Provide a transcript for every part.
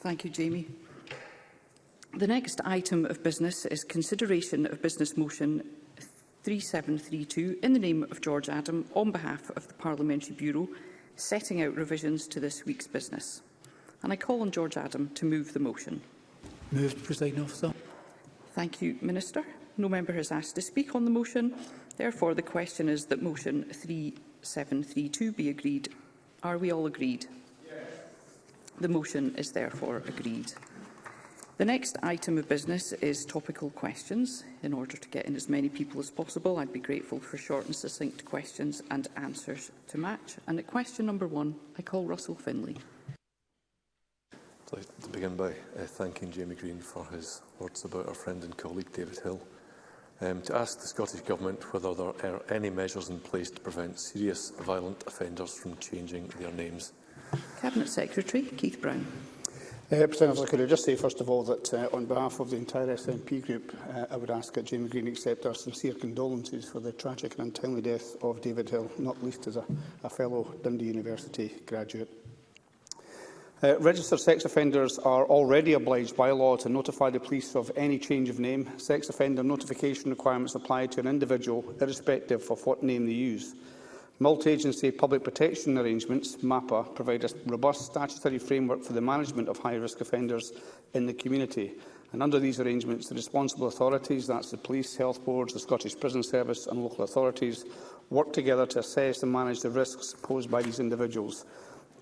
Thank you, Jamie. The next item of business is consideration of business motion 3732 in the name of George Adam on behalf of the Parliamentary Bureau, setting out revisions to this week's business. And I call on George Adam to move the motion. Moved, Presiding Officer. Thank you, Minister. No member has asked to speak on the motion. Therefore, the question is that motion 3732 be agreed. Are we all agreed? The motion is therefore agreed. The next item of business is topical questions. In order to get in as many people as possible, I'd be grateful for short and succinct questions and answers to match. And at question number one, I call Russell Finlay. I'd to begin by uh, thanking Jamie Green for his words about our friend and colleague David Hill. Um, to ask the Scottish Government whether there are any measures in place to prevent serious violent offenders from changing their names Cabinet Secretary Keith Brown. Uh, President Officer, could I just say first of all that uh, on behalf of the entire SNP group, uh, I would ask that Jamie Green accept our sincere condolences for the tragic and untimely death of David Hill, not least as a, a fellow Dundee University graduate. Uh, registered sex offenders are already obliged by law to notify the police of any change of name. Sex offender notification requirements apply to an individual irrespective of what name they use. Multi-agency public protection arrangements, MAPA, provide a robust statutory framework for the management of high-risk offenders in the community. And under these arrangements, the responsible authorities, that's the police, health boards, the Scottish Prison Service and local authorities, work together to assess and manage the risks posed by these individuals.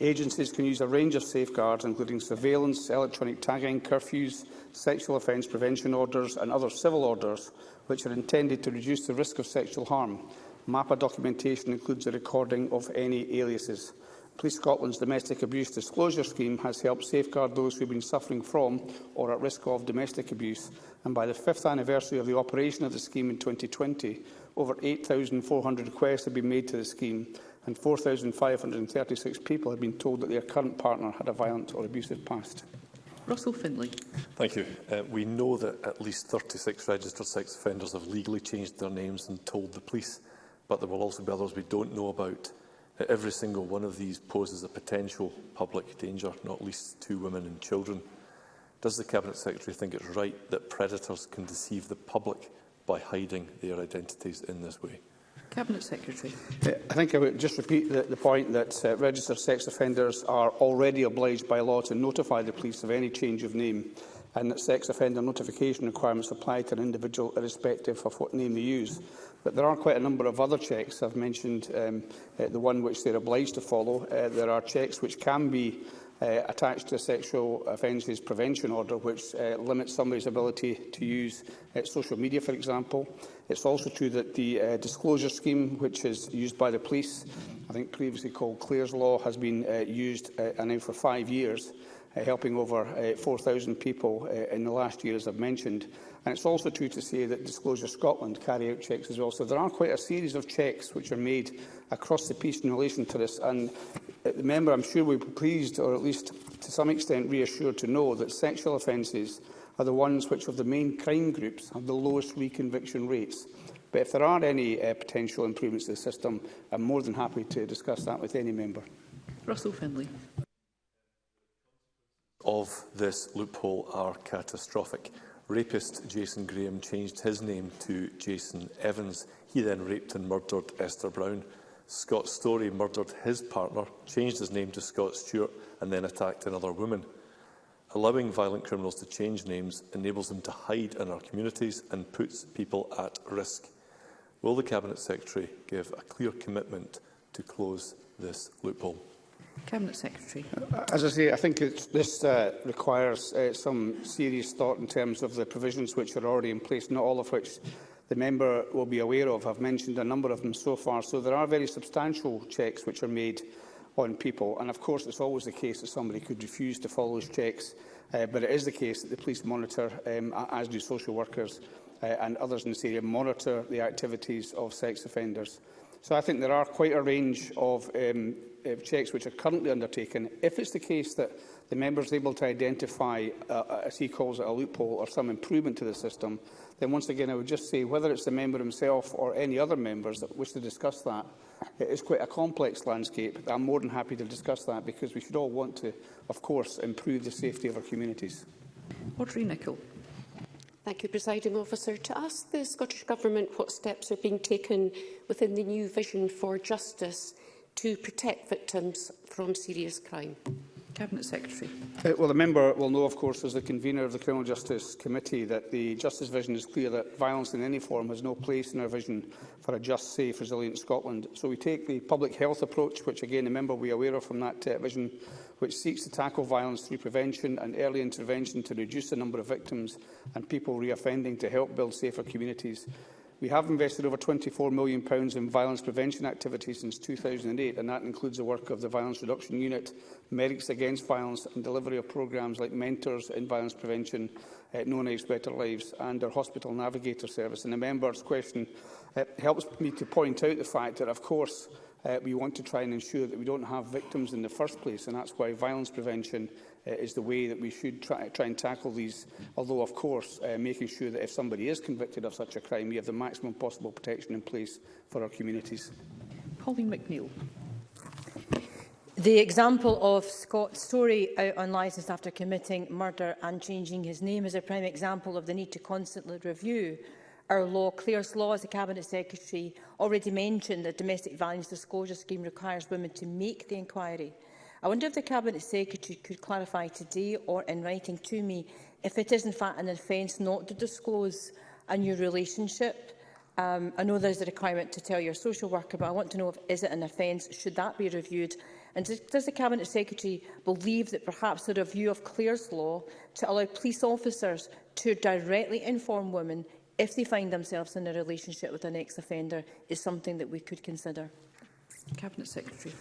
Agencies can use a range of safeguards, including surveillance, electronic tagging, curfews, sexual offence prevention orders and other civil orders, which are intended to reduce the risk of sexual harm. MAPA documentation includes a recording of any aliases. Police Scotland's Domestic Abuse Disclosure Scheme has helped safeguard those who have been suffering from or at risk of domestic abuse, and by the fifth anniversary of the operation of the scheme in 2020, over 8,400 requests have been made to the scheme, and 4,536 people have been told that their current partner had a violent or abusive past. Russell Findlay. Thank you. Uh, we know that at least 36 registered sex offenders have legally changed their names and told the police but there will also be others we don't know about. Every single one of these poses a potential public danger, not least to women and children. Does the Cabinet Secretary think it's right that predators can deceive the public by hiding their identities in this way? Cabinet Secretary. Uh, I think I would just repeat the, the point that uh, registered sex offenders are already obliged by law to notify the police of any change of name and that sex offender notification requirements apply to an individual irrespective of what name they use. But there are quite a number of other checks. I've mentioned um, uh, the one which they're obliged to follow. Uh, there are checks which can be uh, attached to a sexual offences prevention order, which uh, limits somebody's ability to use uh, social media, for example. It's also true that the uh, disclosure scheme, which is used by the police, I think previously called Clears Law, has been uh, used uh, now for five years. Uh, helping over 4,000 uh, people uh, in the last year, as I've mentioned. And it's also true to say that Disclosure Scotland carry out checks as well. So there are quite a series of checks which are made across the piece in relation to this. And the member, I'm sure, will be pleased, or at least to some extent reassured, to know that sexual offences are the ones which, of the main crime groups, have the lowest reconviction rates. But if there are any uh, potential improvements to the system, I'm more than happy to discuss that with any member. Russell Findlay of this loophole are catastrophic. Rapist Jason Graham changed his name to Jason Evans. He then raped and murdered Esther Brown. Scott Story murdered his partner, changed his name to Scott Stewart and then attacked another woman. Allowing violent criminals to change names enables them to hide in our communities and puts people at risk. Will the Cabinet Secretary give a clear commitment to close this loophole? Cabinet Secretary. As I say, I think this uh, requires uh, some serious thought in terms of the provisions which are already in place, not all of which the member will be aware of. I've mentioned a number of them so far. So there are very substantial checks which are made on people. And of course, it's always the case that somebody could refuse to follow those checks. Uh, but it is the case that the police monitor, um, as do social workers uh, and others in this area, monitor the activities of sex offenders. So I think there are quite a range of um, uh, checks which are currently undertaken, if it's the case that the member is able to identify, uh, as he calls it, a loophole or some improvement to the system, then once again I would just say whether it's the member himself or any other members that wish to discuss that, it is quite a complex landscape. I'm more than happy to discuss that because we should all want to, of course, improve the safety of our communities. Audrey Nicholl. Thank you, Presiding Officer. To ask the Scottish Government what steps are being taken within the new vision for justice to protect victims from serious crime? Cabinet Secretary. Uh, well, the member will know, of course, as the convener of the Criminal Justice Committee, that the Justice Vision is clear that violence in any form has no place in our vision for a just, safe, resilient Scotland. So we take the public health approach, which again the member will be aware of from that uh, vision, which seeks to tackle violence through prevention and early intervention to reduce the number of victims and people reoffending to help build safer communities. We have invested over £24 million in violence prevention activities since 2008, and that includes the work of the Violence Reduction Unit, Medics Against Violence and delivery of programmes like Mentors in Violence Prevention, uh, Known Age Better Lives and our Hospital Navigator Service. And the member's question uh, helps me to point out the fact that, of course, uh, we want to try and ensure that we don't have victims in the first place, and that's why violence prevention Uh, is the way that we should try, try and tackle these, although, of course, uh, making sure that if somebody is convicted of such a crime, we have the maximum possible protection in place for our communities. Pauline McNeill. The example of Scott Story out on licence after committing murder and changing his name is a prime example of the need to constantly review our law. Claire Law, as the Cabinet Secretary, already mentioned the domestic violence disclosure scheme requires women to make the inquiry I wonder if the Cabinet Secretary could clarify today or in writing to me if it is in fact an offence not to disclose a new relationship. Um, I know there's a requirement to tell your social worker, but I want to know if is it an offence, should that be reviewed? And does, the Cabinet Secretary believe that perhaps a review of Clare's law to allow police officers to directly inform women if they find themselves in a relationship with an ex-offender is something that we could consider? Cabinet Secretary.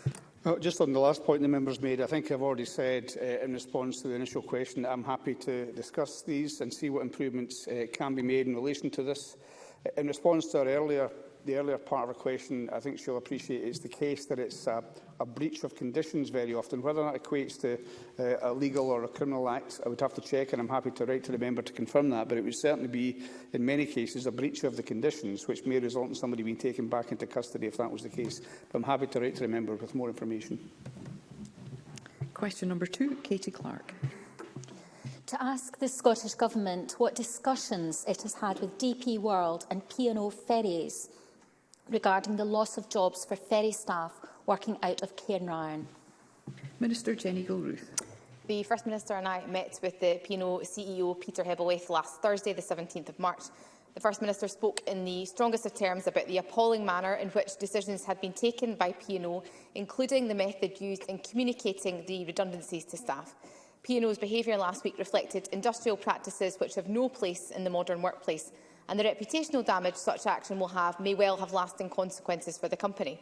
Well, just on the last point the members made, I think I've already said uh, in response to the initial question that I'm happy to discuss these and see what improvements uh, can be made in relation to this. Uh, in response to our earlier the earlier part of her question, I think she'll appreciate, is the case that it's a, a breach of conditions very often. Whether that equates to uh, a legal or a criminal act, I would have to check, and I'm happy to write to the member to confirm that, but it would certainly be, in many cases, a breach of the conditions, which may result in somebody being taken back into custody if that was the case. But I'm happy to write to the member with more information. Question number two, Katie Clark to ask the Scottish Government what discussions it has had with DP World and P&O Ferries regarding the loss of jobs for ferry staff working out of Cairnryan? Minister Jenny Gilruth. The First Minister and I met with the P&O CEO Peter Hebelwaith last Thursday, the 17th of March. The First Minister spoke in the strongest of terms about the appalling manner in which decisions had been taken by P&O, including the method used in communicating the redundancies to staff. P&O's behaviour last week reflected industrial practices which have no place in the modern workplace and the reputational damage such action will have may well have lasting consequences for the company.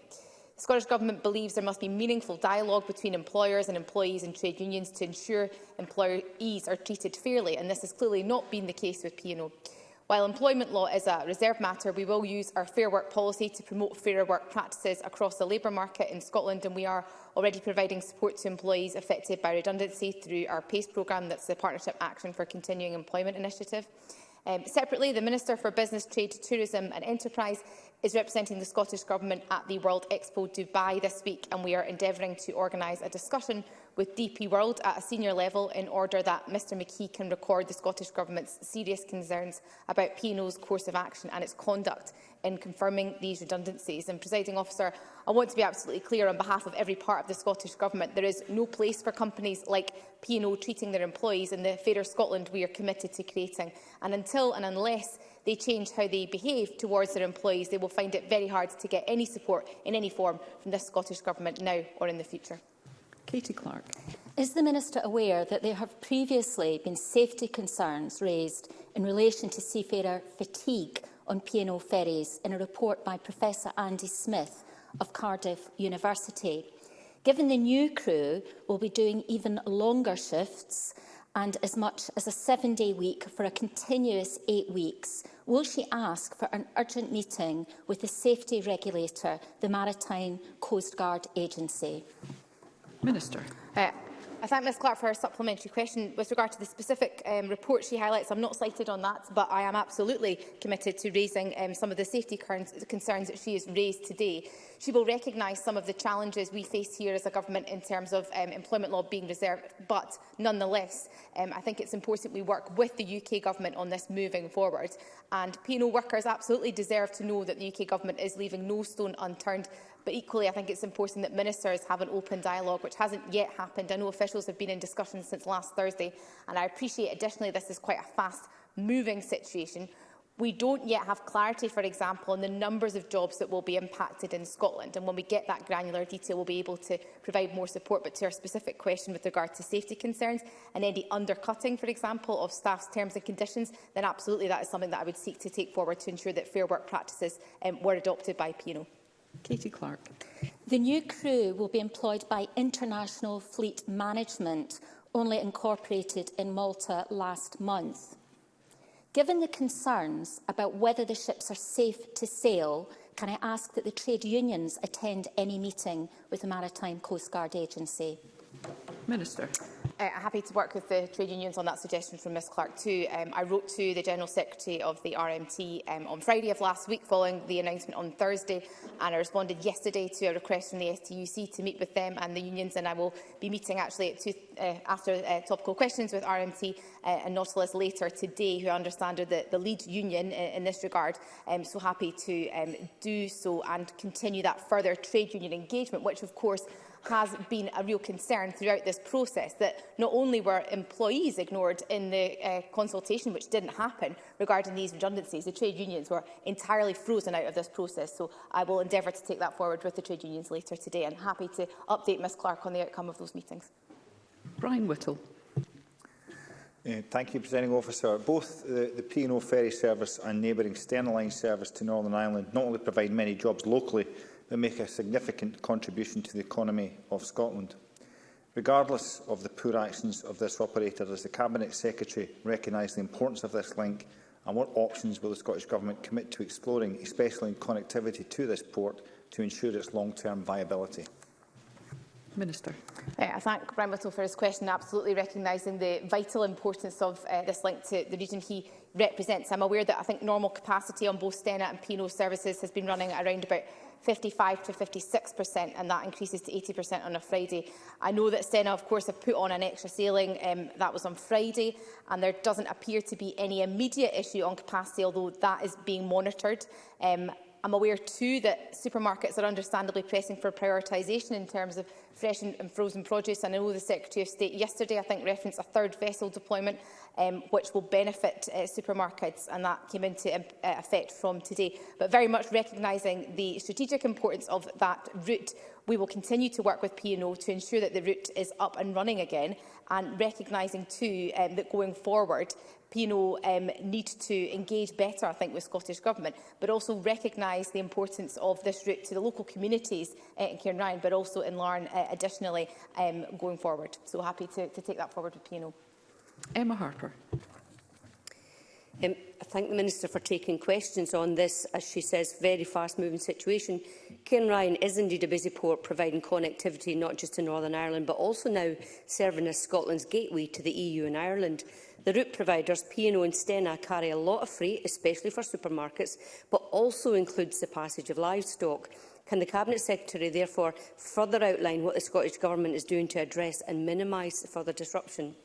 The Scottish Government believes there must be meaningful dialogue between employers and employees and trade unions to ensure employees are treated fairly, and this has clearly not been the case with P&O. While employment law is a reserved matter, we will use our Fair Work policy to promote fairer work practices across the labour market in Scotland, and we are already providing support to employees affected by redundancy through our PACE programme, that's the Partnership Action for Continuing Employment initiative. Um, separately, the Minister for Business, Trade, Tourism and Enterprise is representing the Scottish Government at the World Expo Dubai this week, and we are endeavouring to organise a discussion with DP World at a senior level in order that Mr McKee can record the Scottish Government's serious concerns about P&O's course of action and its conduct in confirming these redundancies. And, presiding officer, I want to be absolutely clear on behalf of every part of the Scottish Government. There is no place for companies like P&O treating their employees in the Fairer Scotland we are committed to creating. And until and unless they change how they behave towards their employees, they will find it very hard to get any support in any form from this Scottish Government now or in the future. Katie Clark. Is the Minister aware that there have previously been safety concerns raised in relation to seafarer fatigue on P&O ferries in a report by Professor Andy Smith of Cardiff University? Given the new crew will be doing even longer shifts and as much as a seven-day week for a continuous eight weeks, will she ask for an urgent meeting with the safety regulator, the Maritime Coast Guard Agency? Minister. Uh, I thank Ms Clark for her supplementary question. With regard to the specific um, report she highlights, I'm not cited on that, but I am absolutely committed to raising um, some of the safety concerns that she has raised today. She will recognise some of the challenges we face here as a government in terms of um, employment law being reserved, but nonetheless, um, I think it's important we work with the UK government on this moving forward. And P&O workers absolutely deserve to know that the UK government is leaving no stone unturned. But equally, I think it's important that ministers have an open dialogue, which hasn't yet happened. I know officials officials have been in discussions since last Thursday, and I appreciate additionally this is quite a fast-moving situation. We don't yet have clarity, for example, on the numbers of jobs that will be impacted in Scotland. And when we get that granular detail, we'll be able to provide more support. But to our specific question with regard to safety concerns and any undercutting, for example, of staff's terms and conditions, then absolutely that is something that I would seek to take forward to ensure that fair work practices um, were adopted by PNO. Katie Clark. The new crew will be employed by International Fleet Management, only incorporated in Malta last month. Given the concerns about whether the ships are safe to sail, can I ask that the trade unions attend any meeting with the Maritime Coast Guard Agency? Minister uh, happy to work with the trade unions on that suggestion from Ms Clark too. Um, I wrote to the General Secretary of the RMT um, on Friday of last week following the announcement on Thursday and I responded yesterday to a request from the STUC to meet with them and the unions and I will be meeting actually at 2 uh, after uh, topical questions with RMT uh, and Nautilus later today, who I understand are the, the lead union in, uh, in this regard. Um, so happy to um, do so and continue that further trade union engagement, which of course has been a real concern throughout this process that not only were employees ignored in the uh, consultation, which didn't happen regarding these redundancies, the trade unions were entirely frozen out of this process. So I will endeavour to take that forward with the trade unions later today and happy to update Ms Clark on the outcome of those meetings. Brian Whittle. Uh, thank you, Presenting Officer. Both the, the P&O ferry service and neighbouring Stena Line service to Northern Ireland not only provide many jobs locally, but make a significant contribution to the economy of Scotland. Regardless of the poor actions of this operator, does the Cabinet Secretary recognise the importance of this link and what options will the Scottish Government commit to exploring, especially in connectivity to this port, to ensure its long-term viability? Minister. Uh, I thank Brian Whittle for his question, absolutely recognising the vital importance of uh, this link to the region he represents. I'm aware that I think normal capacity on both Stena and Pino services has been running around about 55 to 56% and that increases to 80% on a Friday. I know that Stena, of course, have put on an extra sailing um, that was on Friday and there doesn't appear to be any immediate issue on capacity, although that is being monitored. Um, I'm aware too that supermarkets are understandably pressing for prioritisation in terms of fresh and, frozen produce. And I know the Secretary of State yesterday, I think, referenced a third vessel deployment, um, which will benefit uh, supermarkets, and that came into um, uh, effect from today. But very much recognising the strategic importance of that route, we will continue to work with P&O to ensure that the route is up and running again, and recognising too um, that going forward, Pino um, need to engage better, I think, with Scottish Government, but also recognise the importance of this route to the local communities uh, in Cairnryan, but also in Larne uh, additionally um, going forward. So happy to, to take that forward with Pino. Emma Harper. Um, I thank the Minister for taking questions on this, as she says, very fast-moving situation. Cairnryan is indeed a busy port, providing connectivity not just to Northern Ireland, but also now serving as Scotland's gateway to the EU and Ireland. The route providers, P&O and Stena, carry a lot of freight, especially for supermarkets, but also includes the passage of livestock. Can the Cabinet Secretary therefore further outline what the Scottish Government is doing to address and minimise further disruption?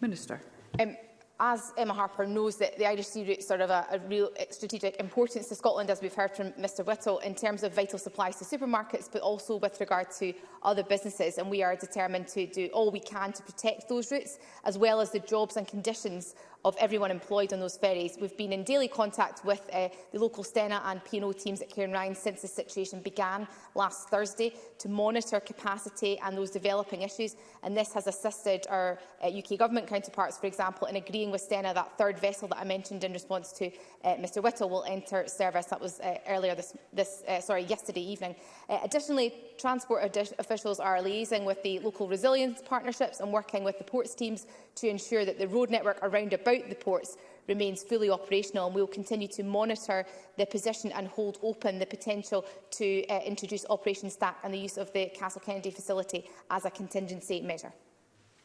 Minister. Um, as Emma Harper knows, that the Irish Sea routes are of a, a real uh, strategic importance to Scotland, as we've heard from Mr Whittle, in terms of vital supplies to supermarkets, but also with regard to other businesses, and we are determined to do all we can to protect those routes, as well as the jobs and conditions of everyone employed on those ferries. We've been in daily contact with uh, the local Stena and P&O teams at Cairnryan since the situation began last Thursday to monitor capacity and those developing issues. And this has assisted our uh, UK Government counterparts, for example, in agreeing with Stena that third vessel that I mentioned in response to uh, Mr Whittle will enter service. That was uh, earlier this, this uh, sorry, yesterday evening. Uh, additionally, transport officials are liaising with the local resilience partnerships and working with the ports teams to ensure that the road network around about the ports remains fully operational and we will continue to monitor the position and hold open the potential to uh, introduce Operation Stack and the use of the Castle Kennedy facility as a contingency measure.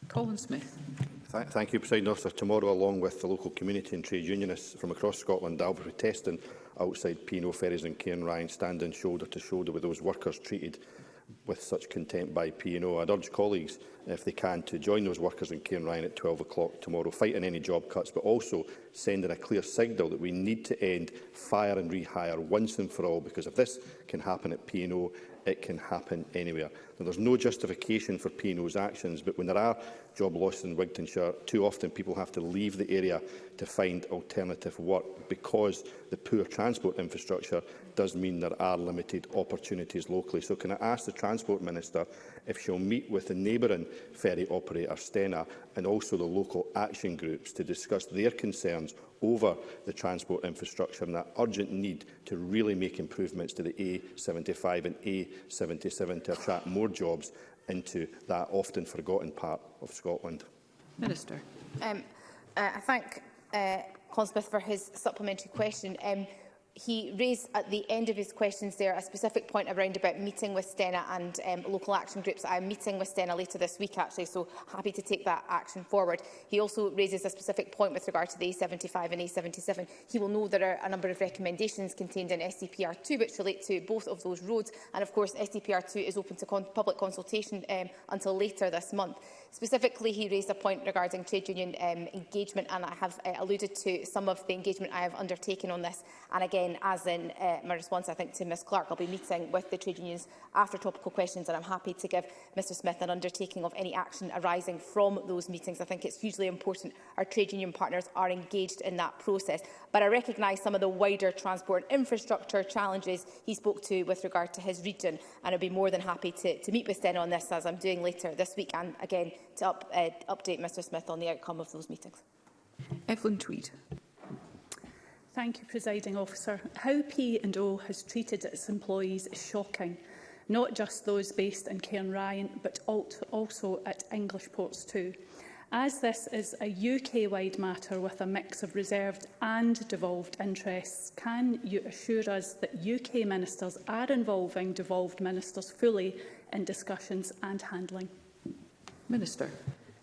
Colin Smith. Thank, thank you, President Officer. Tomorrow, along with the local community and trade unionists from across Scotland, I'll be protesting outside Pino Ferries and Cairn Ryan, standing shoulder to shoulder with those workers treated with such contempt by P&O. I'd urge colleagues, if they can, to join those workers in Cairn Ryan at 12 o'clock tomorrow, fighting any job cuts, but also sending a clear signal that we need to end fire and rehire once and for all, because if this can happen at P&O, it can happen anywhere. Now, there's no justification for P&O's actions, but when there are job losses in Wigtonshire, too often people have to leave the area to find alternative work because the poor transport infrastructure does mean there are limited opportunities locally. So can I ask the Transport Minister if she'll meet with the neighbouring ferry operator, Stena, and also the local action groups to discuss their concerns over the transport infrastructure and that urgent need to really make improvements to the A75 and A77 to attract more jobs into that often forgotten part of Scotland. Minister. Um, uh, I thank uh, Conspeth for his supplementary question. Um, he raised at the end of his questions there a specific point around about meeting with Stena and um, local action groups. I'm meeting with Stena later this week, actually, so happy to take that action forward. He also raises a specific point with regard to the A75 and A77. He will know there are a number of recommendations contained in SCPR2 e which relate to both of those roads. And of course, SCPR2 e is open to con public consultation um, until later this month. Specifically, he raised a point regarding trade union um, engagement, and I have uh, alluded to some of the engagement I have undertaken on this. And again, again, as in uh, my response, I think, to Ms Clark, I'll be meeting with the trade unions after topical questions, and I'm happy to give Mr Smith an undertaking of any action arising from those meetings. I think it's hugely important our trade union partners are engaged in that process. But I recognise some of the wider transport infrastructure challenges he spoke to with regard to his region, and I'd be more than happy to, to meet with Sten on this, as I'm doing later this week, and again to up, uh, update Mr Smith on the outcome of those meetings. Evelyn Tweed. Thank you, Presiding Officer. How P&O has treated its employees is shocking, not just those based in Cairnryan, but also at English ports too. As this is a UK-wide matter with a mix of reserved and devolved interests, can you assure us that UK ministers are involving devolved ministers fully in discussions and handling? Minister.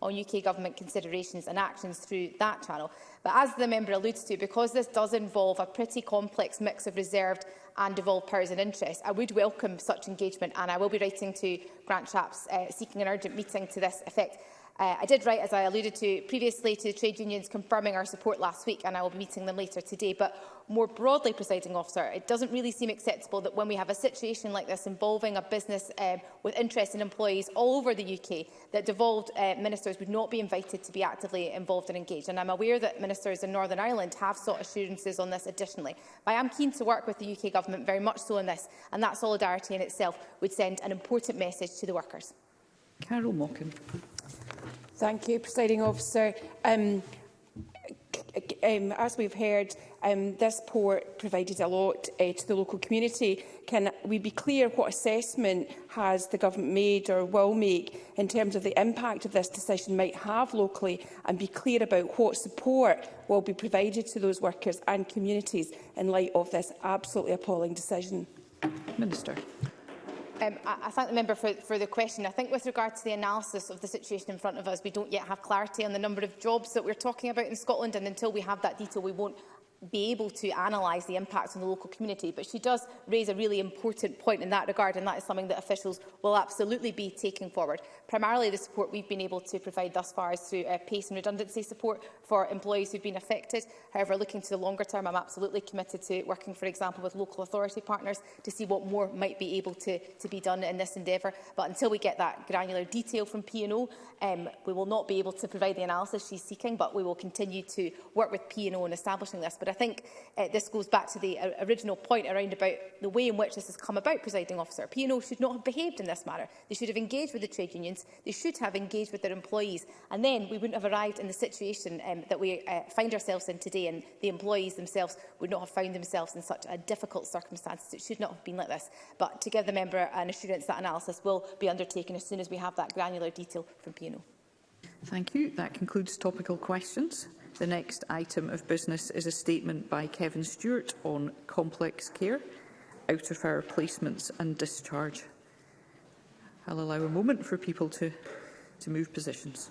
on UK Government considerations and actions through that channel. But as the member alludes to, because this does involve a pretty complex mix of reserved and devolved powers and interests, I would welcome such engagement and I will be writing to Grant Chaps uh, seeking an urgent meeting to this effect. Uh, I did write, as I alluded to previously, to the trade unions confirming our support last week, and I will be meeting them later today. But more broadly, presiding officer, it doesn't really seem acceptable that when we have a situation like this involving a business um, with interest in employees all over the UK, that devolved uh, ministers would not be invited to be actively involved and engaged. And I'm aware that ministers in Northern Ireland have sought assurances on this additionally. But I am keen to work with the UK government very much so on this, and that solidarity in itself would send an important message to the workers. Carol Mockin. Thank you, Presiding Officer. Um, um, as we've heard, um, this port provided a lot uh, to the local community. Can we be clear what assessment has the government made or will make in terms of the impact of this decision might have locally and be clear about what support will be provided to those workers and communities in light of this absolutely appalling decision? Minister. Um, I, I, thank the member for, for, the question. I think with regard to the analysis of the situation in front of us, we don't yet have clarity on the number of jobs that we're talking about in Scotland, and until we have that detail, we won't be able to analyse the impact on the local community. But she does raise a really important point in that regard, and that is something that officials will absolutely be taking forward. Primarily, the support we've been able to provide thus far is through uh, pace and redundancy support for employees who've been affected. However, looking to the longer term, I'm absolutely committed to working, for example, with local authority partners to see what more might be able to, to be done in this endeavour. But until we get that granular detail from P&O, um, we will not be able to provide the analysis she's seeking, but we will continue to work with P&O in establishing this. But I think uh, this goes back to the uh, original point around about the way in which this has come about, presiding officer. P&O should not have behaved in this manner. They should have engaged with the trade unions. They should have engaged with their employees. And then we wouldn't have arrived in the situation um, that we uh, find ourselves in today. And the employees themselves would not have found themselves in such a difficult circumstances. It should not have been like this. But to give the member an assurance that analysis will be undertaken as soon as we have that granular detail from P&O. Thank you. That concludes topical questions. The next item of business is a statement by Kevin Stewart on complex care, out-of-hour placements and discharge. I'll allow a moment for people to, to move positions.